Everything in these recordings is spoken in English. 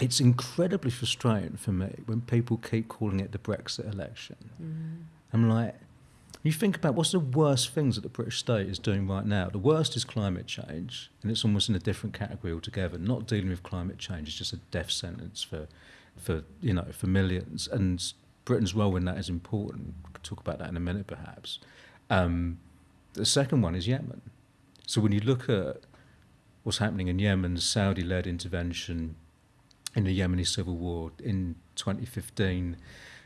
it's incredibly frustrating for me when people keep calling it the Brexit election. Mm. I'm like, you think about what's the worst things that the British state is doing right now. The worst is climate change, and it's almost in a different category altogether. Not dealing with climate change is just a death sentence for, for you know, for millions. And Britain's role in that is important. We will talk about that in a minute, perhaps. Um, the second one is Yemen. So when you look at what's happening in Yemen, Saudi-led intervention in the Yemeni civil war in 2015,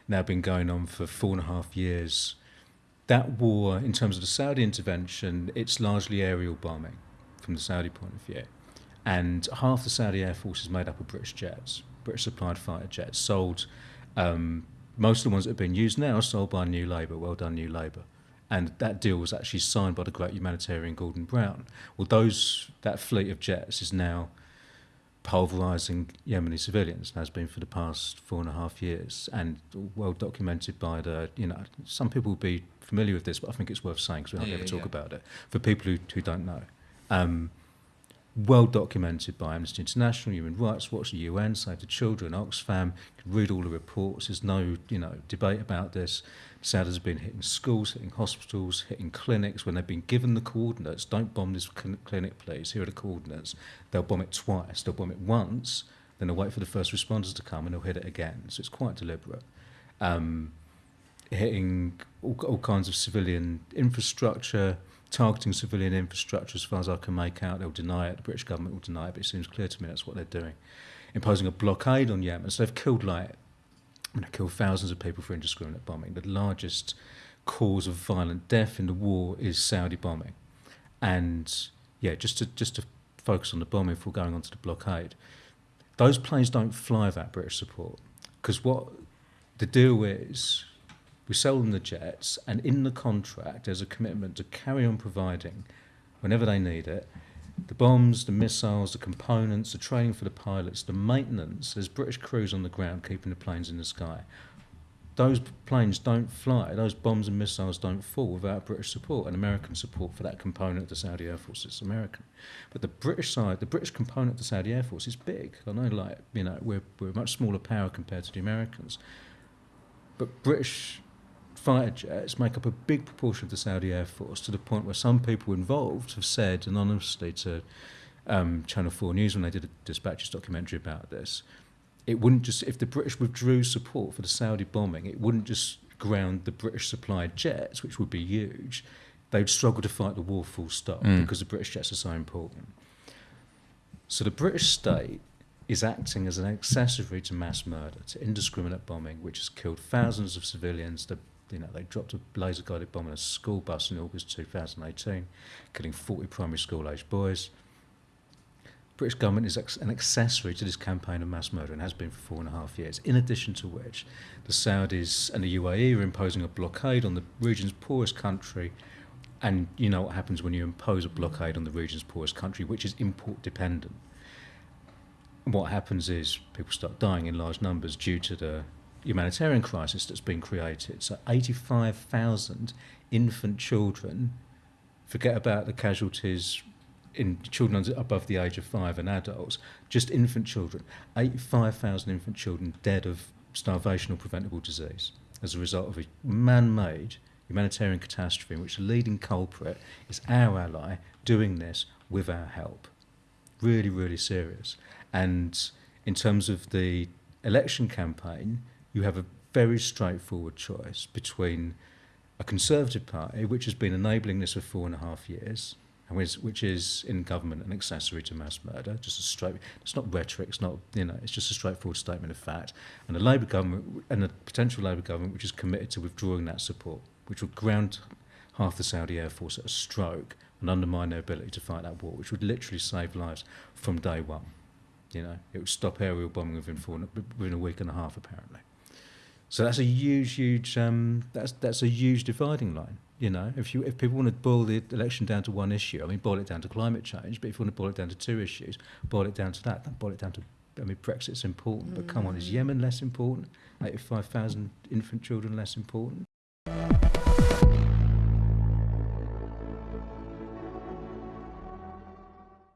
now been going on for four and a half years. That war, in terms of the Saudi intervention, it's largely aerial bombing from the Saudi point of view. And half the Saudi Air Force is made up of British jets, British supplied fighter jets, sold. Um, most of the ones that have been used now are sold by New Labour. Well done, New Labour. And that deal was actually signed by the great humanitarian Gordon Brown. Well, those that fleet of jets is now pulverizing Yemeni civilians and has been for the past four and a half years and well documented by the you know some people will be familiar with this but I think it's worth saying because we hardly yeah, ever talk yeah. about it for people who, who don't know um, well documented by Amnesty International, Human Rights Watch, the UN, Save the Children, Oxfam. You can read all the reports. There's no, you know, debate about this. Saudis have been hitting schools, hitting hospitals, hitting clinics when they've been given the coordinates. Don't bomb this cl clinic, please. Here are the coordinates. They'll bomb it twice. They'll bomb it once. Then they'll wait for the first responders to come and they'll hit it again. So it's quite deliberate. Um, hitting all, all kinds of civilian infrastructure. Targeting civilian infrastructure as far as I can make out. They'll deny it. The British government will deny it, but it seems clear to me that's what they're doing. Imposing a blockade on Yemen. So they've killed like, I mean, killed thousands of people for indiscriminate bombing. The largest cause of violent death in the war is Saudi bombing. And yeah, just to just to focus on the bombing before going on to the blockade, those planes don't fly without British support. Because what the deal is, we sell them the jets, and in the contract, there's a commitment to carry on providing, whenever they need it, the bombs, the missiles, the components, the training for the pilots, the maintenance. There's British crews on the ground keeping the planes in the sky. Those planes don't fly, those bombs and missiles don't fall without British support and American support for that component of the Saudi Air Force. It's American. But the British side, the British component of the Saudi Air Force is big. I know, like, you know, we're, we're a much smaller power compared to the Americans. But British fighter jets make up a big proportion of the Saudi Air Force to the point where some people involved have said anonymously to um, Channel 4 News when they did a Dispatches documentary about this, it wouldn't just, if the British withdrew support for the Saudi bombing, it wouldn't just ground the British supplied jets, which would be huge. They'd struggle to fight the war full stop Mm. because the British jets are so important. So the British state is acting as an accessory to mass murder, to indiscriminate bombing, which has killed thousands of civilians. The, you know, they dropped a laser-guided bomb on a school bus in August 2018, killing 40 primary school-aged boys. British government is an accessory to this campaign of mass murder and has been for four and a half years. In addition to which, the Saudis and the UAE are imposing a blockade on the region's poorest country. And you know what happens when you impose a blockade on the region's poorest country, which is import dependent. What happens is people start dying in large numbers due to the humanitarian crisis that's been created. So 85,000 infant children, forget about the casualties in children above the age of five and adults, just infant children, 85,000 infant children dead of starvation or preventable disease as a result of a man-made humanitarian catastrophe in which the leading culprit is our ally doing this with our help. Really, really serious. And in terms of the election campaign, you have a very straightforward choice between a Conservative Party, which has been enabling this for four and a half years, and which, which is in government an accessory to mass murder, just a straight. It's not rhetoric. It's not you know. It's just a straightforward statement of fact. And a Labour government and a potential Labour government which is committed to withdrawing that support, which would ground half the Saudi Air Force at a stroke and undermine their ability to fight that war, which would literally save lives from day one. You know, it would stop aerial bombing within four, within a week and a half, apparently. So that's a huge, huge. Um, that's that's a huge dividing line. You know, if you if people want to boil the election down to one issue, I mean, boil it down to climate change. But if you want to boil it down to two issues, boil it down to that. Then boil it down to. I mean, Brexit's important, mm. but come on, is mm. Yemen less important? 85,000 infant children less important?